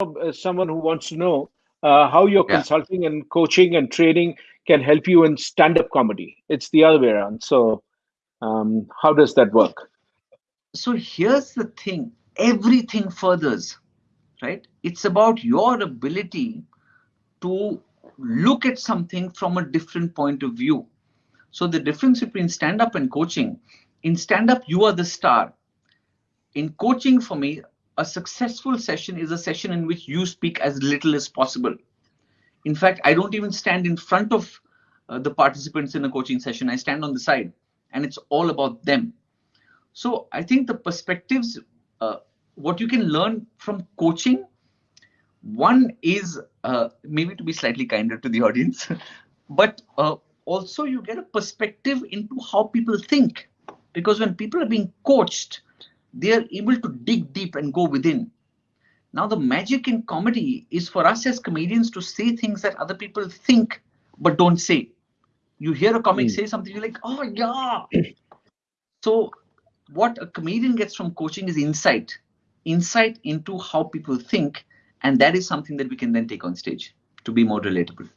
uh, someone who wants to know uh, how your yeah. consulting and coaching and training can help you in stand-up comedy. It's the other way around. So, um, how does that work? So here's the thing: everything furthers, right? It's about your ability to look at something from a different point of view. So the difference between stand-up and coaching: in stand-up, you are the star. In coaching, for me, a successful session is a session in which you speak as little as possible. In fact, I don't even stand in front of uh, the participants in a coaching session. I stand on the side and it's all about them. So I think the perspectives, uh, what you can learn from coaching, one is uh, maybe to be slightly kinder to the audience, but uh, also you get a perspective into how people think. Because when people are being coached, they are able to dig deep and go within. Now, the magic in comedy is for us as comedians to say things that other people think but don't say. You hear a comic mm. say something, you're like, oh, yeah. so, what a comedian gets from coaching is insight insight into how people think. And that is something that we can then take on stage to be more relatable.